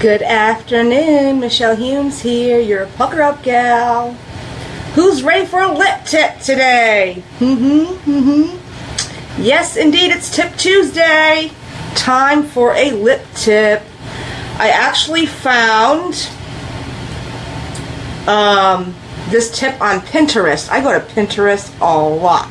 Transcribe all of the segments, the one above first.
Good afternoon, Michelle Humes here, your pucker up gal. Who's ready for a lip tip today? Mm-hmm, mm-hmm. Yes, indeed, it's Tip Tuesday. Time for a lip tip. I actually found um, this tip on Pinterest. I go to Pinterest a lot.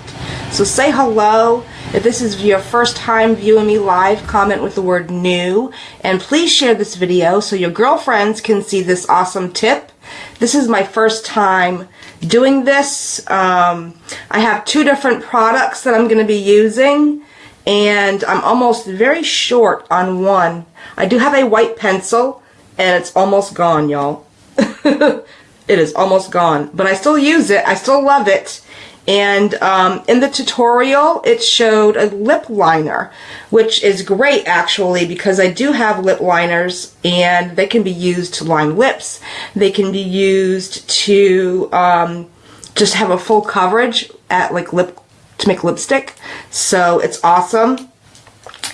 So say hello if this is your first time viewing me live, comment with the word new. And please share this video so your girlfriends can see this awesome tip. This is my first time doing this. Um, I have two different products that I'm going to be using. And I'm almost very short on one. I do have a white pencil. And it's almost gone, y'all. it is almost gone. But I still use it. I still love it. And um, in the tutorial, it showed a lip liner, which is great actually because I do have lip liners and they can be used to line lips. They can be used to um, just have a full coverage at like lip to make lipstick. So it's awesome.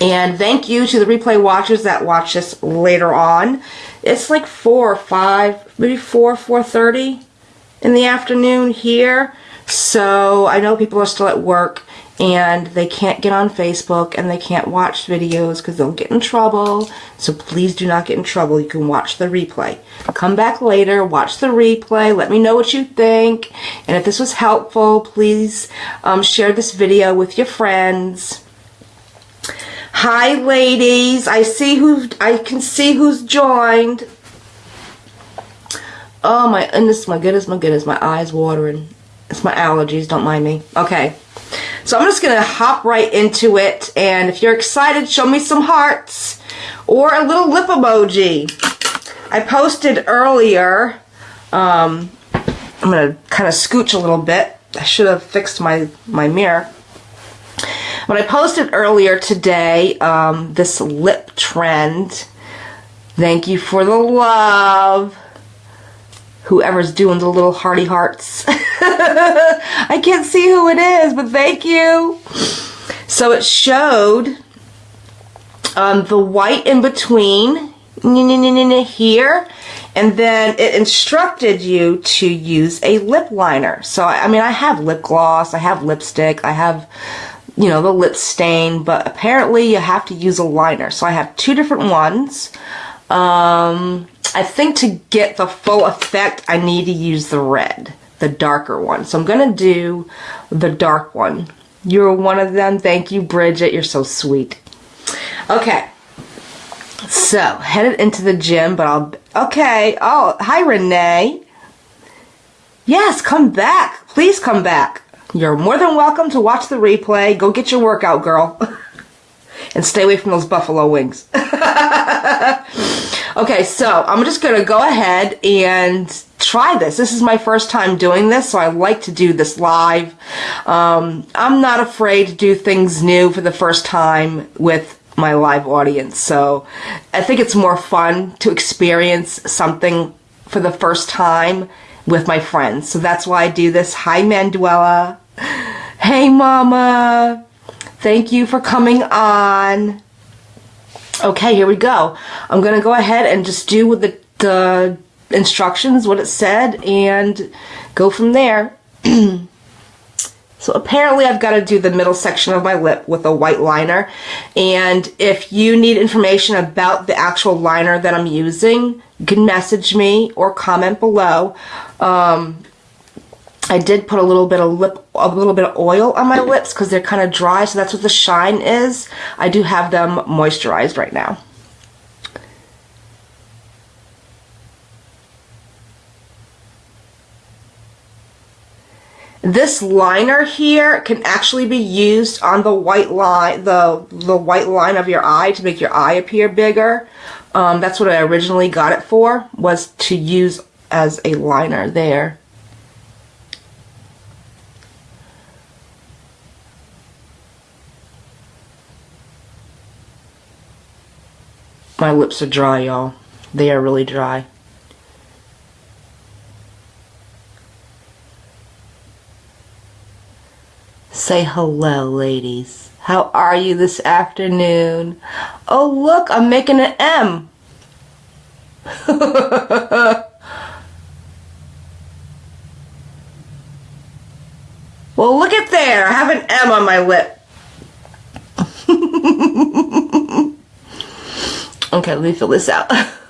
And thank you to the replay watchers that watch this later on. It's like 4 or 5, maybe 4, 4.30 in the afternoon here. So I know people are still at work and they can't get on Facebook and they can't watch videos because they'll get in trouble. So please do not get in trouble. You can watch the replay. Come back later, watch the replay, let me know what you think. And if this was helpful, please um, share this video with your friends. Hi ladies, I see who I can see who's joined. Oh my goodness, my goodness, my goodness, my eyes watering. It's my allergies, don't mind me. Okay, so I'm just going to hop right into it. And if you're excited, show me some hearts or a little lip emoji. I posted earlier, um, I'm going to kind of scooch a little bit. I should have fixed my, my mirror. But I posted earlier today um, this lip trend. Thank you for the love whoever's doing the little hearty hearts. I can't see who it is, but thank you. So it showed um, the white in between here and then it instructed you to use a lip liner. So, I mean, I have lip gloss, I have lipstick, I have, you know, the lip stain, but apparently you have to use a liner. So I have two different ones. Um, I think to get the full effect, I need to use the red, the darker one. So I'm going to do the dark one. You're one of them. Thank you, Bridget. You're so sweet. Okay. So, headed into the gym, but I'll... Okay. Oh, hi, Renee. Yes, come back. Please come back. You're more than welcome to watch the replay. Go get your workout, girl. and stay away from those buffalo wings. okay, so I'm just going to go ahead and try this. This is my first time doing this, so I like to do this live. Um, I'm not afraid to do things new for the first time with my live audience. So I think it's more fun to experience something for the first time with my friends. So that's why I do this. Hi, Manuela. Hey, Mama. Thank you for coming on. Okay, here we go. I'm going to go ahead and just do with the, the instructions, what it said, and go from there. so apparently I've got to do the middle section of my lip with a white liner. And if you need information about the actual liner that I'm using, you can message me or comment below. Um, I did put a little bit of lip, a little bit of oil on my lips because they're kind of dry, so that's what the shine is. I do have them moisturized right now. This liner here can actually be used on the white line, the, the white line of your eye to make your eye appear bigger. Um, that's what I originally got it for, was to use as a liner there. My lips are dry, y'all. They are really dry. Say hello, ladies. How are you this afternoon? Oh, look, I'm making an M. well, look at there. I have an M on my lip. okay, let me fill this out.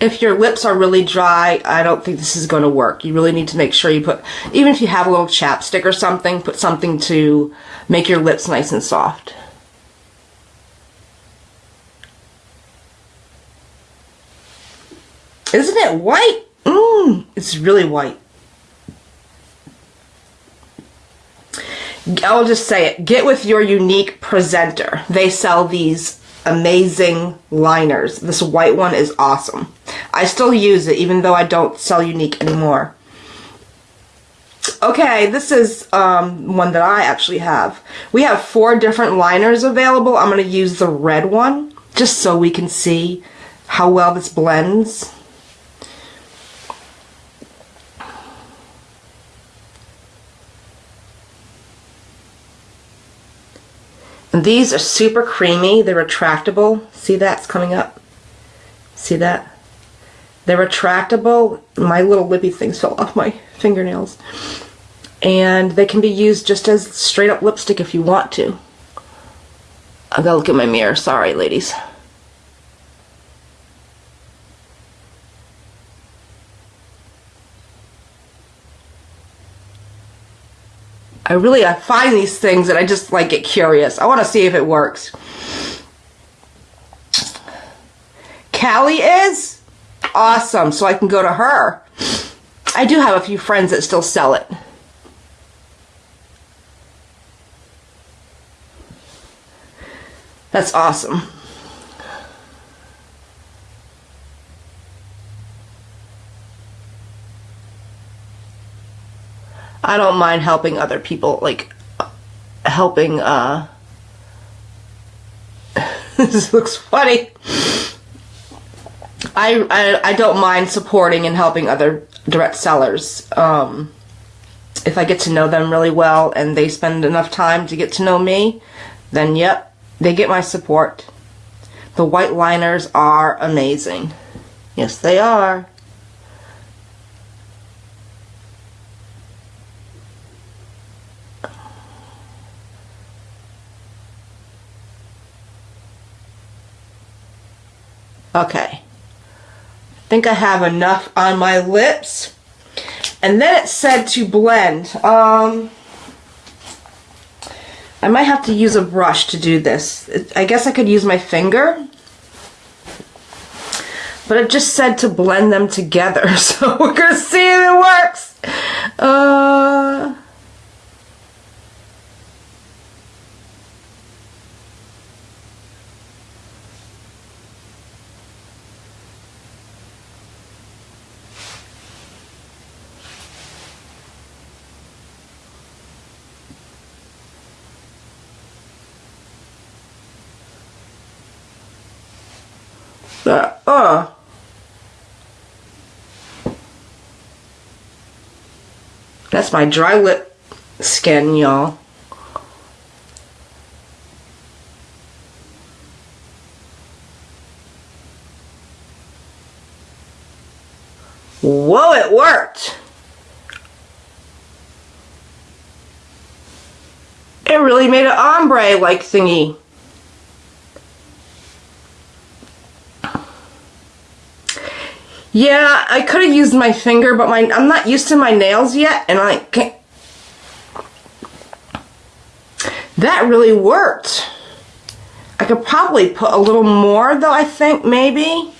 if your lips are really dry, I don't think this is going to work. You really need to make sure you put, even if you have a little chapstick or something, put something to make your lips nice and soft. Isn't it white? Mmm, it's really white. I'll just say it. Get with your Younique presenter. They sell these amazing liners. This white one is awesome. I still use it even though I don't sell Younique anymore. Okay, this is um, one that I actually have. We have four different liners available. I'm going to use the red one just so we can see how well this blends. These are super creamy. They're retractable. See that's coming up? See that? They're retractable. My little lippy things fell off my fingernails. And they can be used just as straight up lipstick if you want to. I gotta look at my mirror. Sorry, ladies. I really I find these things and I just like get curious. I want to see if it works. Callie is awesome, so I can go to her. I do have a few friends that still sell it. That's awesome. I don't mind helping other people, like helping, uh, this looks funny. I, I, I don't mind supporting and helping other direct sellers. Um, if I get to know them really well and they spend enough time to get to know me, then yep, they get my support. The white liners are amazing. Yes, they are. Okay. I think I have enough on my lips. And then it said to blend. Um, I might have to use a brush to do this. I guess I could use my finger. But it just said to blend them together. So we're going to see if it works. Uh... that uh that's my dry lip skin y'all Whoa, it worked! It really made an ombre-like thingy. Yeah, I could have used my finger, but my I'm not used to my nails yet, and I can't. That really worked. I could probably put a little more, though, I think, maybe.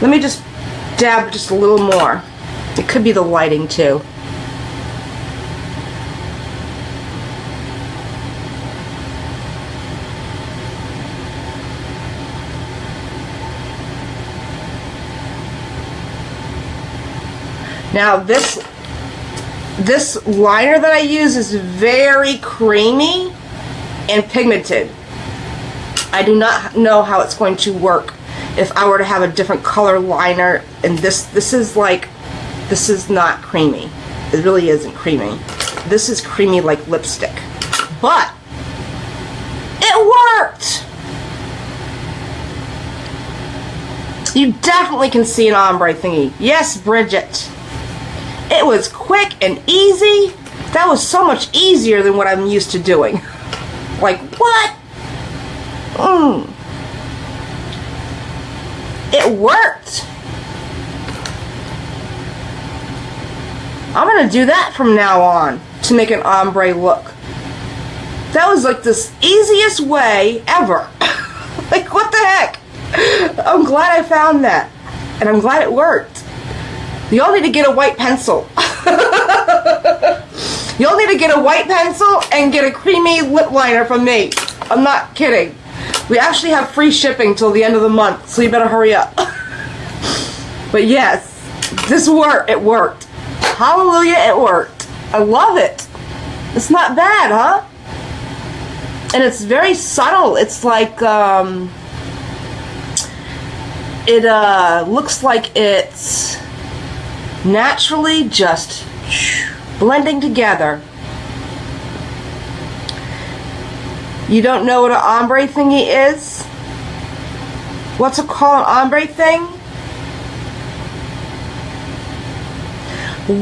Let me just dab just a little more. It could be the lighting, too. Now this this liner that I use is very creamy and pigmented. I do not know how it's going to work if I were to have a different color liner. And this, this is like, this is not creamy. It really isn't creamy. This is creamy like lipstick. But, it worked! You definitely can see an ombre thingy. Yes, Bridget. It was quick and easy. That was so much easier than what I'm used to doing. Like, what? Mmm. It worked. I'm going to do that from now on to make an ombre look. That was like the easiest way ever. like, what the heck? I'm glad I found that. And I'm glad it worked. You all need to get a white pencil. Y'all need to get a white pencil and get a creamy lip liner from me. I'm not kidding. We actually have free shipping till the end of the month, so you better hurry up. but yes, this worked. It worked. Hallelujah, it worked. I love it. It's not bad, huh? And it's very subtle. It's like, um, it uh, looks like it's naturally just blending together. You don't know what an ombre thingy is? What's it called, an ombre thing?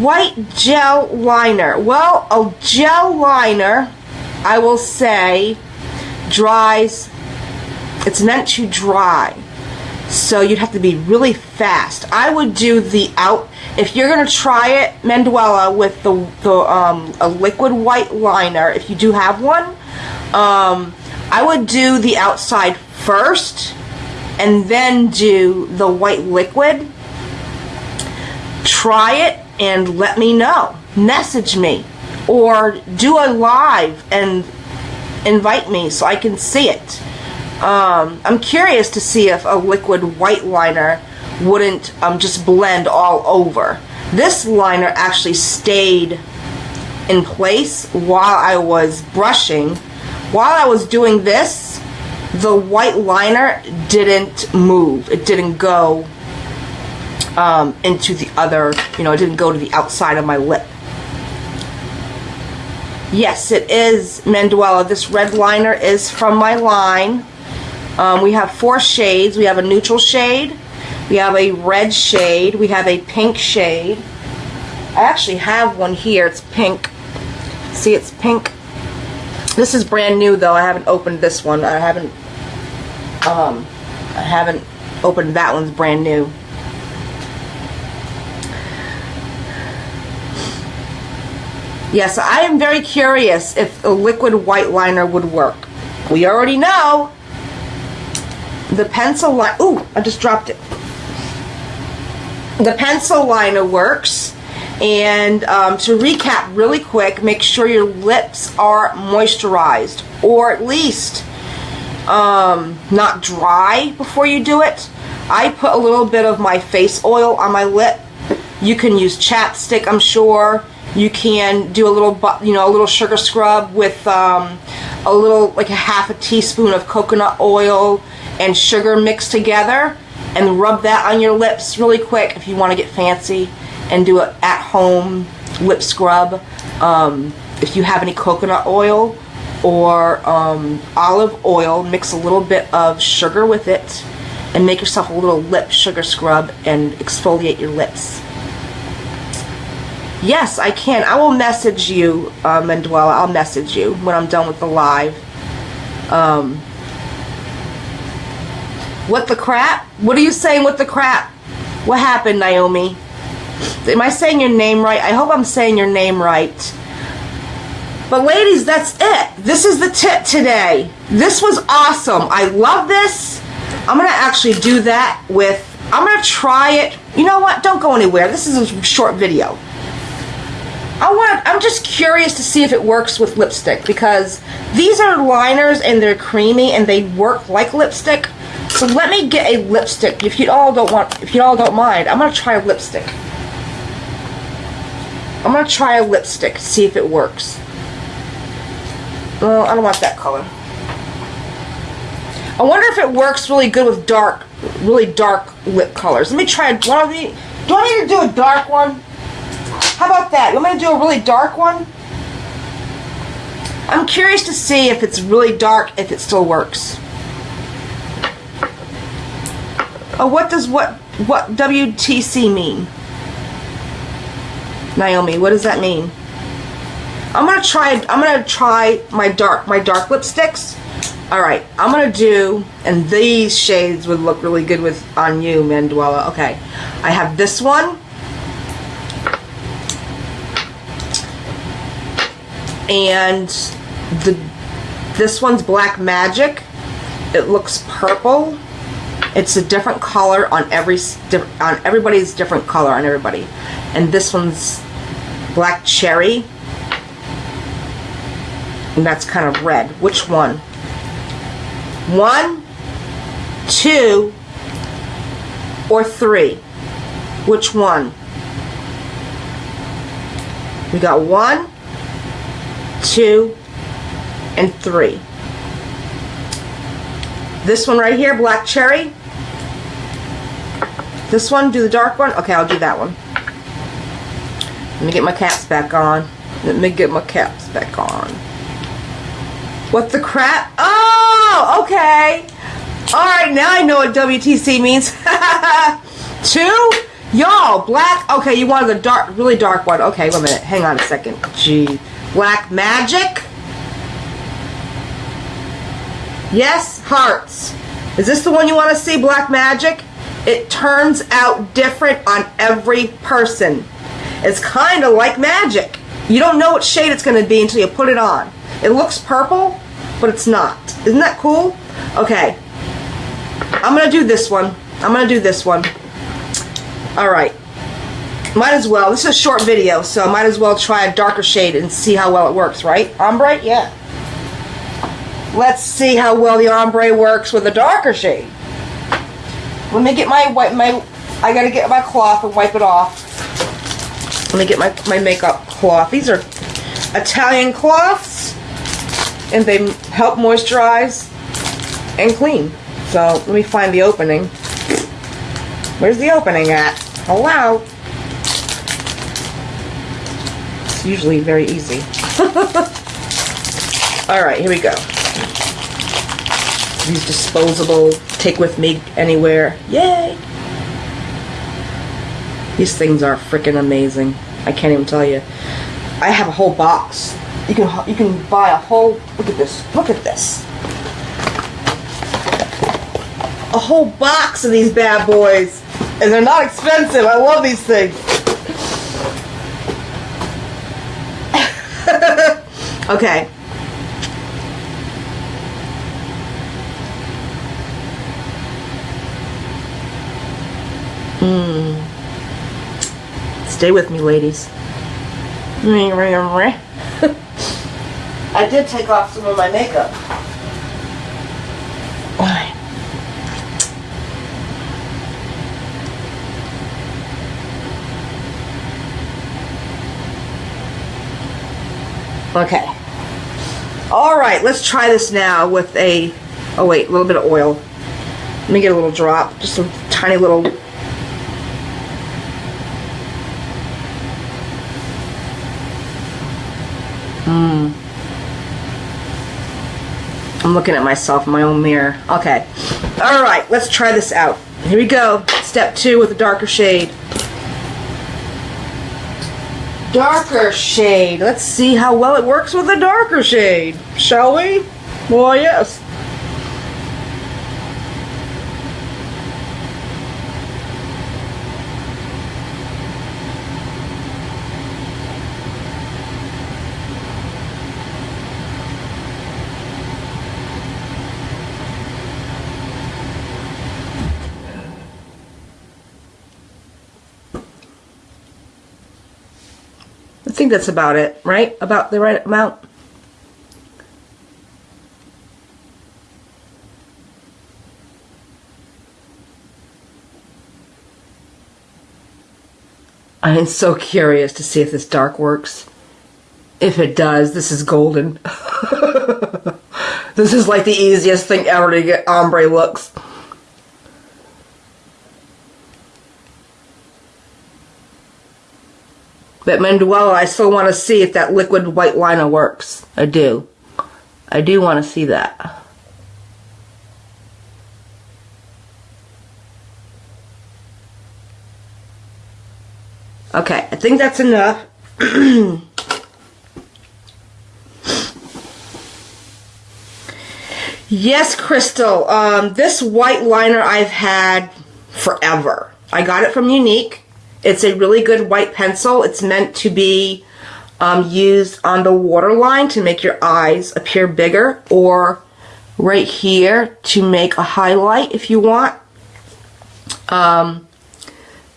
White gel liner. Well, a gel liner, I will say, dries, it's meant to dry. So you'd have to be really fast. I would do the out if you're going to try it, Manduela, with the, the um, a liquid white liner, if you do have one, um, I would do the outside first and then do the white liquid. Try it and let me know. Message me or do a live and invite me so I can see it. Um, I'm curious to see if a liquid white liner wouldn't um, just blend all over. This liner actually stayed in place while I was brushing. While I was doing this, the white liner didn't move. It didn't go um, into the other, you know, it didn't go to the outside of my lip. Yes, it is Manduela. This red liner is from my line. Um, we have four shades. We have a neutral shade, we have a red shade. We have a pink shade. I actually have one here. It's pink. See, it's pink. This is brand new though. I haven't opened this one. I haven't um I haven't opened that one's brand new. Yes, I am very curious if a liquid white liner would work. We already know the pencil line. Ooh, I just dropped it the pencil liner works. And um, to recap really quick, make sure your lips are moisturized or at least um, not dry before you do it. I put a little bit of my face oil on my lip. You can use chapstick, I'm sure. You can do a little, you know, a little sugar scrub with um, a little, like a half a teaspoon of coconut oil and sugar mixed together and rub that on your lips really quick if you want to get fancy and do an at-home lip scrub. Um, if you have any coconut oil or um, olive oil, mix a little bit of sugar with it and make yourself a little lip sugar scrub and exfoliate your lips. Yes, I can. I will message you, uh, Manduela. I'll message you when I'm done with the live. Um, what the crap? What are you saying, what the crap? What happened, Naomi? Am I saying your name right? I hope I'm saying your name right. But ladies, that's it. This is the tip today. This was awesome. I love this. I'm going to actually do that with, I'm going to try it. You know what? Don't go anywhere. This is a short video. I want, I'm just curious to see if it works with lipstick because these are liners and they're creamy and they work like lipstick. So let me get a lipstick. If you all don't want, if you all don't mind, I'm gonna try a lipstick. I'm gonna try a lipstick, see if it works. Well, I don't want that color. I wonder if it works really good with dark really dark lip colors. Let me try one of the. Do I need to do a dark one? How about that? You want me to do a really dark one? I'm curious to see if it's really dark, if it still works. Oh, what does what what WTC mean? Naomi, what does that mean? I'm gonna try. I'm gonna try my dark my dark lipsticks. All right, I'm gonna do, and these shades would look really good with on you, Manuela. Okay, I have this one. And the this one's Black Magic. It looks purple. It's a different color on every on everybody's different color on everybody. And this one's Black Cherry. And that's kind of red. Which one? One, two, or three? Which one? We got one, two, and three. This one right here, black cherry. This one, do the dark one? Okay, I'll do that one. Let me get my caps back on. Let me get my caps back on. What the crap? Oh, okay. Alright, now I know what WTC means. Two? Y'all, black. Okay, you wanted the dark, really dark one. Okay, wait a minute. Hang on a second. Gee. Black Magic. Yes, hearts. Is this the one you want to see, Black Magic? It turns out different on every person. It's kind of like magic. You don't know what shade it's going to be until you put it on. It looks purple, but it's not. Isn't that cool? Okay. I'm going to do this one. I'm going to do this one. All right. Might as well. This is a short video, so I might as well try a darker shade and see how well it works, right? Ombre? Yeah. Let's see how well the ombre works with a darker shade. Let me get my wipe my I gotta get my cloth and wipe it off. Let me get my, my makeup cloth. These are Italian cloths and they help moisturize and clean. So let me find the opening. Where's the opening at? Hello? It's usually very easy. Alright, here we go. These disposable, take with me anywhere. Yay! These things are freaking amazing. I can't even tell you. I have a whole box. You can you can buy a whole look at this. Look at this. A whole box of these bad boys. And they're not expensive. I love these things. okay. Hmm. Stay with me, ladies. I did take off some of my makeup. Why? Okay. All right, let's try this now with a, oh wait, a little bit of oil. Let me get a little drop, just a tiny little Hmm. I'm looking at myself in my own mirror. Okay. All right, let's try this out. Here we go. Step two with a darker shade. Darker shade. Let's see how well it works with a darker shade. Shall we? Well, yes. That's about it, right? About the right amount. I am so curious to see if this dark works. If it does, this is golden. this is like the easiest thing ever to get ombre looks. But Manduela, I still want to see if that liquid white liner works. I do. I do want to see that. Okay, I think that's enough. yes, Crystal. Um, this white liner I've had forever. I got it from Younique. It's a really good white pencil. It's meant to be um, used on the waterline to make your eyes appear bigger or right here to make a highlight if you want. Um,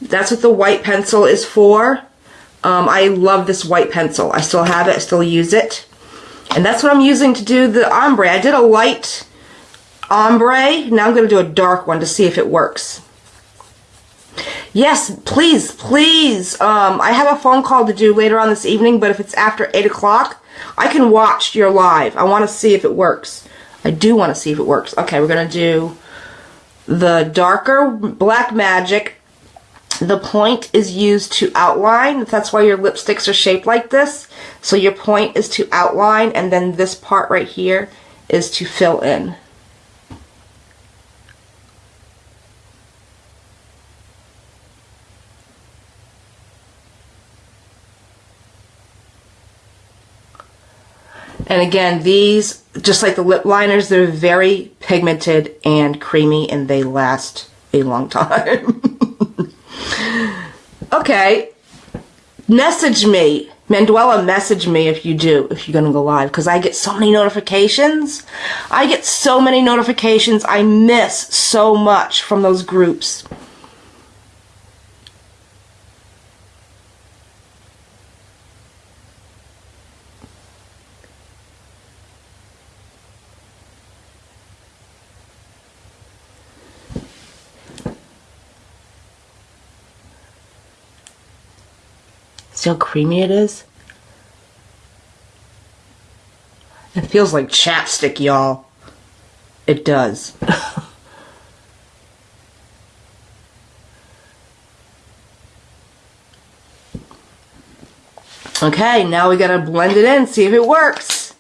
that's what the white pencil is for. Um, I love this white pencil. I still have it. I still use it. And that's what I'm using to do the ombre. I did a light ombre. Now I'm going to do a dark one to see if it works. Yes, please, please. Um, I have a phone call to do later on this evening, but if it's after 8 o'clock, I can watch your live. I want to see if it works. I do want to see if it works. Okay, we're going to do the darker Black Magic the point is used to outline. That's why your lipsticks are shaped like this. So your point is to outline and then this part right here is to fill in. And again, these, just like the lip liners, they're very pigmented and creamy and they last a long time. Okay. Message me. Manduela, message me if you do, if you're going to go live, because I get so many notifications. I get so many notifications. I miss so much from those groups. See how creamy it is? It feels like chapstick, y'all. It does. okay, now we gotta blend it in, see if it works.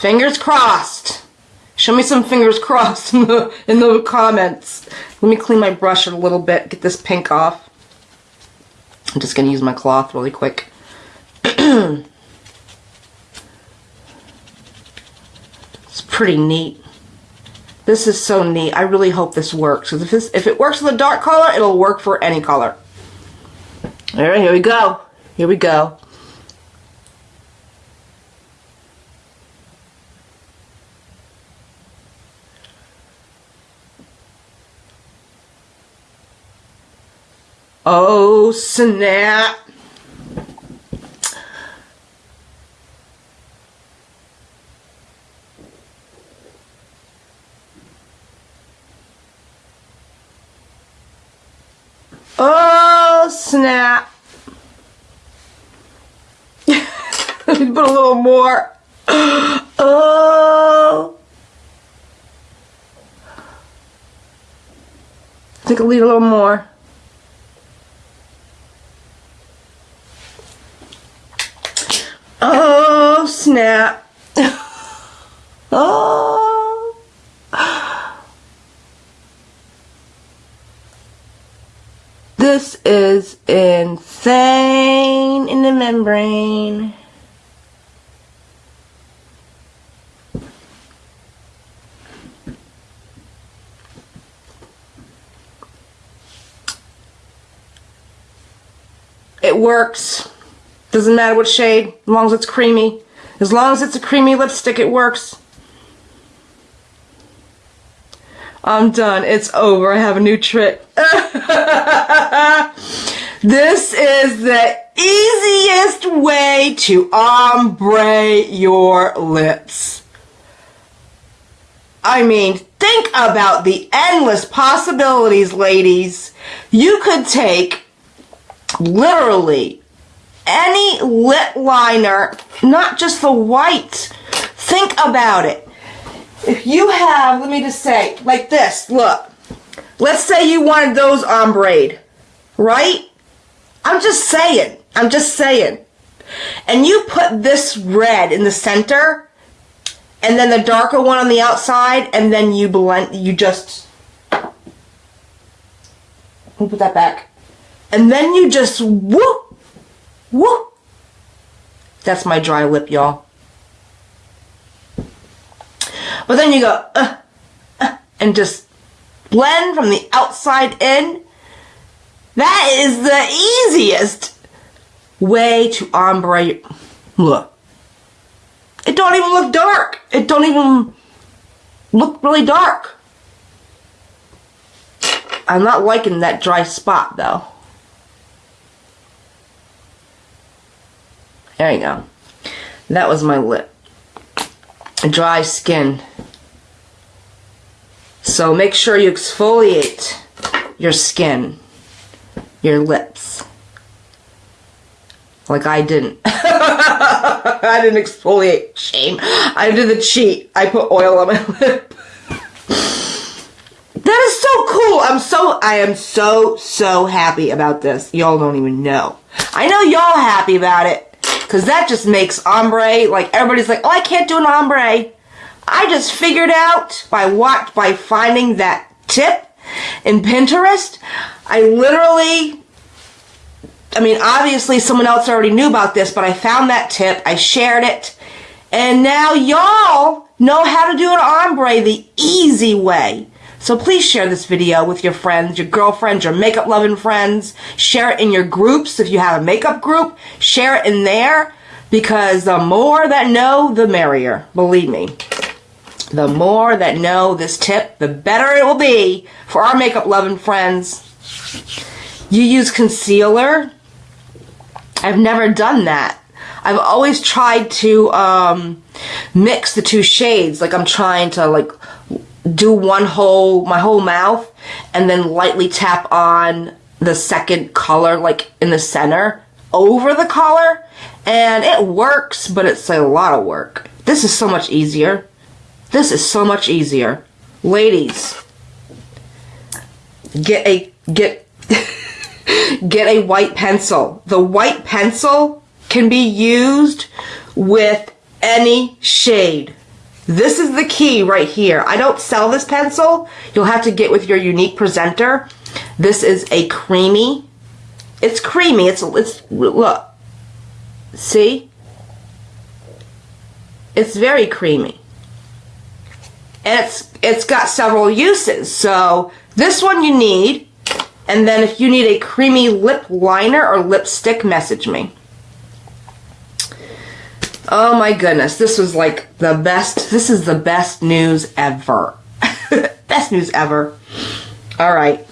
Fingers crossed. Show me some fingers crossed in the, in the comments. Let me clean my brush a little bit, get this pink off. I'm just going to use my cloth really quick. it's pretty neat. This is so neat. I really hope this works. If, this, if it works with a dark color, it'll work for any color. Alright, here we go. Here we go. Oh, snap. Oh, snap. Put a little more. Oh. I think I'll need a little more. Oh, snap. oh. This is insane in the membrane. It works. Doesn't matter what shade, as long as it's creamy. As long as it's a creamy lipstick, it works. I'm done. It's over. I have a new trick. this is the easiest way to ombre your lips. I mean, think about the endless possibilities, ladies. You could take literally any lip liner, not just the white. Think about it. If you have, let me just say, like this, look. Let's say you wanted those ombre, right? I'm just saying. I'm just saying. And you put this red in the center, and then the darker one on the outside, and then you blend, you just, we'll put that back. And then you just whoop, whoop. That's my dry lip, y'all. But then you go, uh, uh, and just blend from the outside in. That is the easiest way to ombre. Look. It don't even look dark. It don't even look really dark. I'm not liking that dry spot though. There you go. That was my lip. Dry skin. So make sure you exfoliate your skin, your lips. Like I didn't. I didn't exfoliate. Shame. I did the cheat. I put oil on my lip. that is so cool. I'm so, I am so, so happy about this. Y'all don't even know. I know y'all happy about it. Cause that just makes ombre, like everybody's like, oh, I can't do an ombre. I just figured out by what, by finding that tip in Pinterest. I literally I mean, obviously someone else already knew about this, but I found that tip, I shared it, and now y'all know how to do an ombre the easy way. So please share this video with your friends, your girlfriends, your makeup loving friends. Share it in your groups. If you have a makeup group, share it in there because the more that know, the merrier. Believe me. The more that know this tip, the better it will be for our makeup loving friends. You use concealer. I've never done that. I've always tried to um, mix the two shades. Like I'm trying to like do one whole, my whole mouth, and then lightly tap on the second color, like in the center, over the color. And it works, but it's a lot of work. This is so much easier. This is so much easier. Ladies, get a, get, get a white pencil. The white pencil can be used with any shade. This is the key right here. I don't sell this pencil. You'll have to get with your Younique presenter. This is a creamy. It's creamy. It's, it's, look. See? It's very creamy. And it's, it's got several uses. So this one you need. And then if you need a creamy lip liner or lipstick, message me. Oh my goodness, this was like the best, this is the best news ever. best news ever. All right.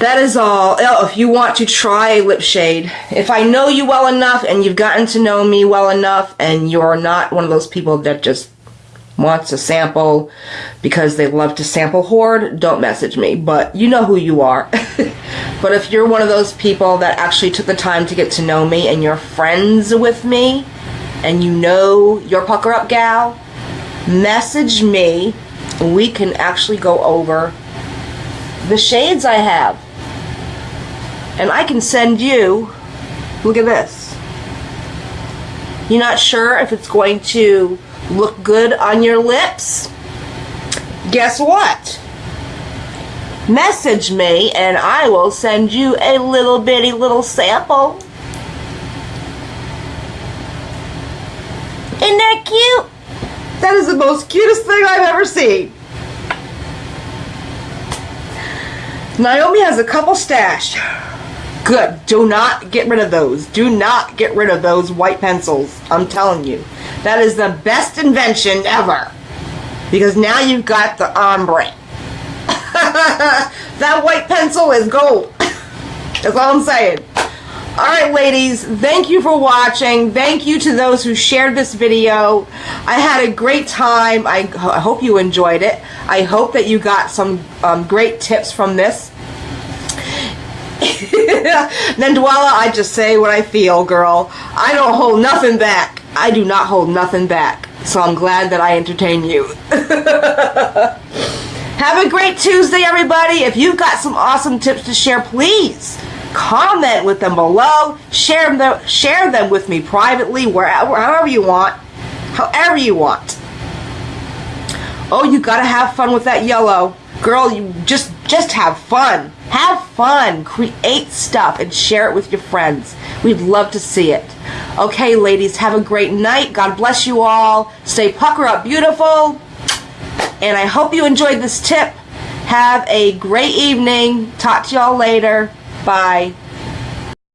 That is all. Oh, if you want to try a lip shade, if I know you well enough and you've gotten to know me well enough and you're not one of those people that just wants a sample because they love to sample hoard, don't message me. But you know who you are. but if you're one of those people that actually took the time to get to know me and you're friends with me, and you know your pucker up gal, message me. We can actually go over the shades I have. And I can send you, look at this. You're not sure if it's going to look good on your lips? Guess what? Message me and I will send you a little bitty little sample Isn't that cute? That is the most cutest thing I've ever seen. Naomi has a couple stashed. Good. Do not get rid of those. Do not get rid of those white pencils. I'm telling you. That is the best invention ever. Because now you've got the ombre. that white pencil is gold. That's all I'm saying. All right, ladies, thank you for watching. Thank you to those who shared this video. I had a great time. I, I hope you enjoyed it. I hope that you got some um, great tips from this. Nandwala, I just say what I feel, girl. I don't hold nothing back. I do not hold nothing back. So I'm glad that I entertain you. Have a great Tuesday, everybody. If you've got some awesome tips to share, please comment with them below. Share them, share them with me privately, wherever, however you want, however you want. Oh, you gotta have fun with that yellow. Girl, you just, just have fun. Have fun. Create stuff and share it with your friends. We'd love to see it. Okay, ladies, have a great night. God bless you all. Stay pucker up beautiful. And I hope you enjoyed this tip. Have a great evening. Talk to y'all later. Bye.